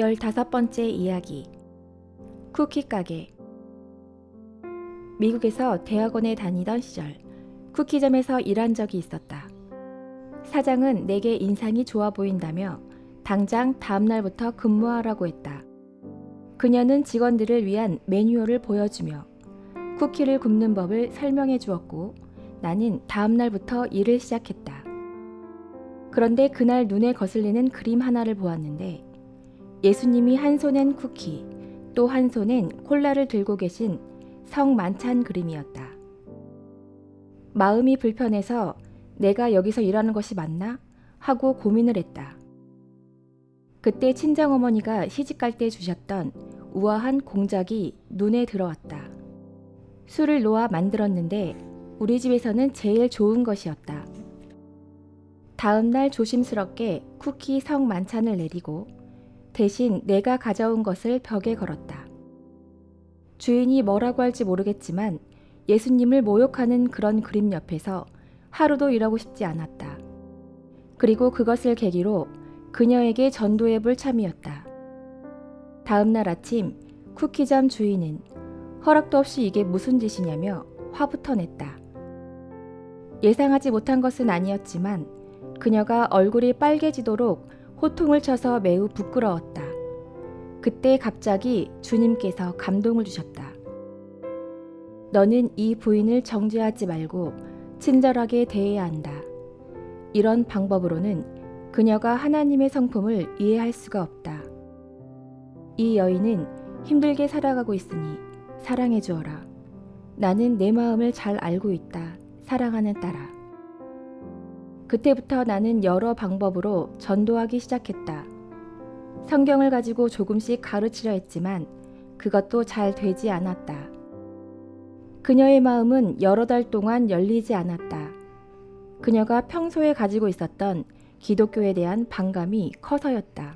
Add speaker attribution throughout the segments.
Speaker 1: 15번째 이야기 쿠키 가게 미국에서 대학원에 다니던 시절 쿠키점에서 일한 적이 있었다. 사장은 내게 인상이 좋아 보인다며 당장 다음날부터 근무하라고 했다. 그녀는 직원들을 위한 매뉴얼을 보여주며 쿠키를 굽는 법을 설명해 주었고 나는 다음날부터 일을 시작했다. 그런데 그날 눈에 거슬리는 그림 하나를 보았는데 예수님이 한 손엔 쿠키, 또 한 손엔 콜라를 들고 계신 성 만찬 그림이었다. 마음이 불편해서 내가 여기서 일하는 것이 맞나? 하고 고민을 했다. 그때 친정어머니가 시집갈 때 주셨던 우아한 공작이 눈에 들어왔다. 술을 놓아 만들었는데 우리 집에서는 제일 좋은 것이었다. 다음 날 조심스럽게 쿠키 성 만찬을 내리고 대신 내가 가져온 것을 벽에 걸었다. 주인이 뭐라고 할지 모르겠지만 예수님을 모욕하는 그런 그림 옆에서 하루도 일하고 싶지 않았다. 그리고 그것을 계기로 그녀에게 전도해 볼 참이었다. 다음 날 아침 쿠키점 주인은 허락도 없이 이게 무슨 짓이냐며 화부터 냈다. 예상하지 못한 것은 아니었지만 그녀가 얼굴이 빨개지도록 호통을 쳐서 매우 부끄러웠다. 그때 갑자기 주님께서 감동을 주셨다. 너는 이 부인을 정죄하지 말고 친절하게 대해야 한다. 이런 방법으로는 그녀가 하나님의 성품을 이해할 수가 없다. 이 여인은 힘들게 살아가고 있으니 사랑해 주어라. 나는 내 마음을 잘 알고 있다. 사랑하는 딸아. 그때부터 나는 여러 방법으로 전도하기 시작했다. 성경을 가지고 조금씩 가르치려 했지만 그것도 잘 되지 않았다. 그녀의 마음은 여러 달 동안 열리지 않았다. 그녀가 평소에 가지고 있었던 기독교에 대한 반감이 커서였다.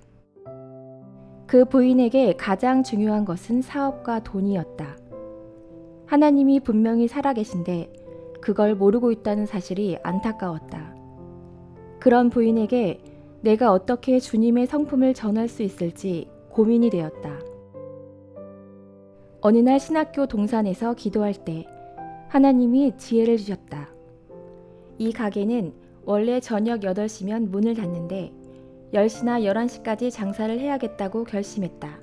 Speaker 1: 그 부인에게 가장 중요한 것은 사업과 돈이었다. 하나님이 분명히 살아계신데 그걸 모르고 있다는 사실이 안타까웠다. 그런 부인에게 내가 어떻게 주님의 성품을 전할 수 있을지 고민이 되었다. 어느 날 신학교 동산에서 기도할 때 하나님이 지혜를 주셨다. 이 가게는 원래 저녁 8시면 문을 닫는데 10시나 11시까지 장사를 해야겠다고 결심했다.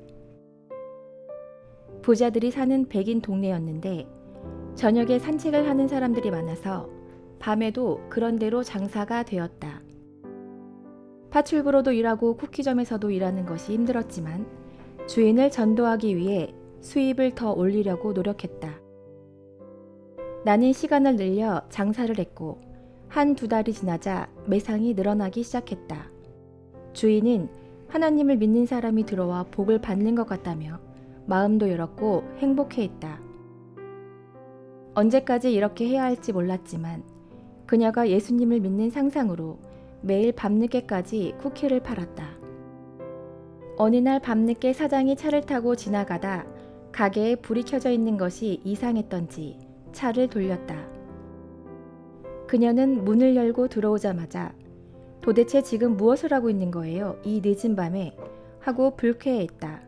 Speaker 1: 부자들이 사는 백인 동네였는데 저녁에 산책을 하는 사람들이 많아서 밤에도 그런 대로 장사가 되었다. 파출부로도 일하고 쿠키점에서도 일하는 것이 힘들었지만 주인을 전도하기 위해 수입을 더 올리려고 노력했다. 나는 시간을 늘려 장사를 했고 한 두 달이 지나자 매상이 늘어나기 시작했다. 주인은 하나님을 믿는 사람이 들어와 복을 받는 것 같다며 마음도 열었고 행복해했다. 언제까지 이렇게 해야 할지 몰랐지만 그녀가 예수님을 믿는 상상으로 매일 밤늦게까지 쿠키를 팔았다. 어느 날 밤늦게 사장이 차를 타고 지나가다 가게에 불이 켜져 있는 것이 이상했던지 차를 돌렸다. 그녀는 문을 열고 들어오자마자 도대체 지금 무엇을 하고 있는 거예요? 이 늦은 밤에 하고 불쾌해했다.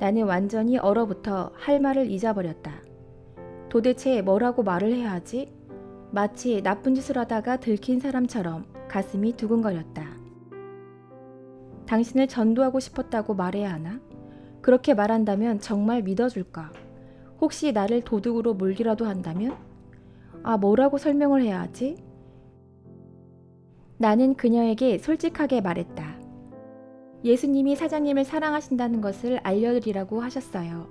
Speaker 1: 나는 완전히 얼어붙어 할 말을 잊어버렸다. 도대체 뭐라고 말을 해야 하지? 마치 나쁜 짓을 하다가 들킨 사람처럼 가슴이 두근거렸다. 당신을 전도하고 싶었다고 말해야 하나? 그렇게 말한다면 정말 믿어줄까? 혹시 나를 도둑으로 몰기라도 한다면? 아, 뭐라고 설명을 해야 하지? 나는 그녀에게 솔직하게 말했다. 예수님이 사장님을 사랑하신다는 것을 알려드리라고 하셨어요.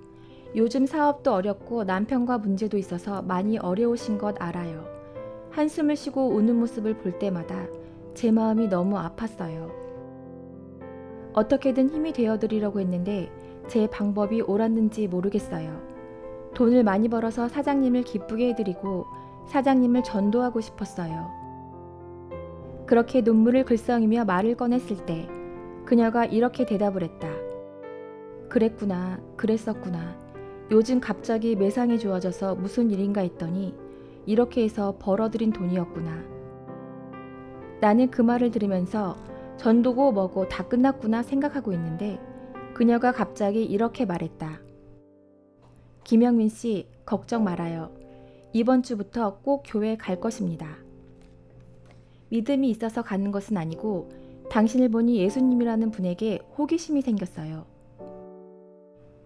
Speaker 1: 요즘 사업도 어렵고 남편과 문제도 있어서 많이 어려우신 것 알아요. 한숨을 쉬고 우는 모습을 볼 때마다 제 마음이 너무 아팠어요. 어떻게든 힘이 되어드리려고 했는데 제 방법이 옳았는지 모르겠어요. 돈을 많이 벌어서 사장님을 기쁘게 해드리고 사장님을 전도하고 싶었어요. 그렇게 눈물을 글썽이며 말을 꺼냈을 때 그녀가 이렇게 대답을 했다. 그랬구나, 그랬었구나. 요즘 갑자기 매상이 좋아져서 무슨 일인가 했더니 이렇게 해서 벌어들인 돈이었구나. 나는 그 말을 들으면서 전도고 뭐고 다 끝났구나 생각하고 있는데 그녀가 갑자기 이렇게 말했다. 김영민 씨, 걱정 말아요. 이번 주부터 꼭 교회 갈 것입니다. 믿음이 있어서 가는 것은 아니고 당신을 보니 예수님이라는 분에게 호기심이 생겼어요.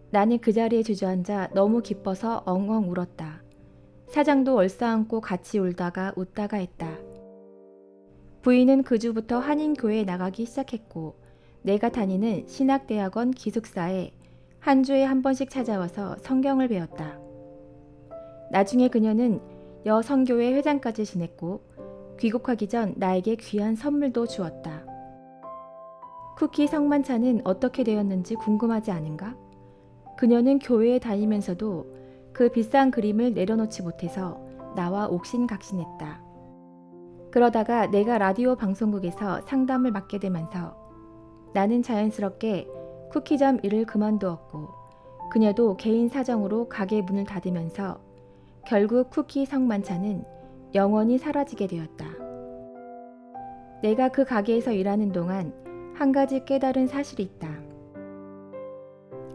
Speaker 1: 나는 그 자리에 주저앉아 너무 기뻐서 엉엉 울었다. 사장도 얼싸안고 같이 울다가 웃다가 했다. 부인은 그 주부터 한인교회에 나가기 시작했고 내가 다니는 신학대학원 기숙사에 한 주에 한 번씩 찾아와서 성경을 배웠다. 나중에 그녀는 여성교회 회장까지 지냈고 귀국하기 전 나에게 귀한 선물도 주었다. 쿠키 성만찬은 어떻게 되었는지 궁금하지 않은가? 그녀는 교회에 다니면서도 그 비싼 그림을 내려놓지 못해서 나와 옥신각신했다. 그러다가 내가 라디오 방송국에서 상담을 맡게 되면서 나는 자연스럽게 쿠키점 일을 그만두었고 그녀도 개인 사정으로 가게 문을 닫으면서 결국 쿠키 성만찬은 영원히 사라지게 되었다. 내가 그 가게에서 일하는 동안 한 가지 깨달은 사실이 있다.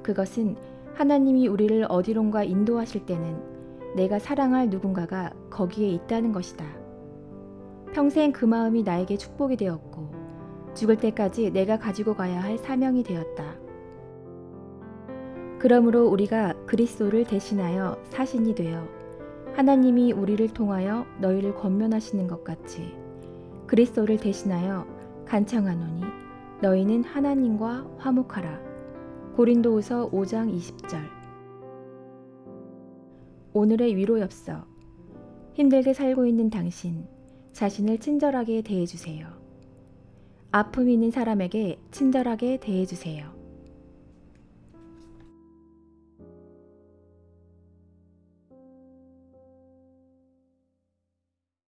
Speaker 1: 그것은 하나님이 우리를 어디론가 인도하실 때는 내가 사랑할 누군가가 거기에 있다는 것이다. 평생 그 마음이 나에게 축복이 되었고 죽을 때까지 내가 가지고 가야 할 사명이 되었다. 그러므로 우리가 그리스도를 대신하여 사신이 되어 하나님이 우리를 통하여 너희를 권면하시는 것 같이 그리스도를 대신하여 간청하노니 너희는 하나님과 화목하라. 고린도후서 5장 20절. 오늘의 위로엽서. 힘들게 살고 있는 당신, 자신을 친절하게 대해주세요. 아픔이 있는 사람에게 친절하게 대해주세요.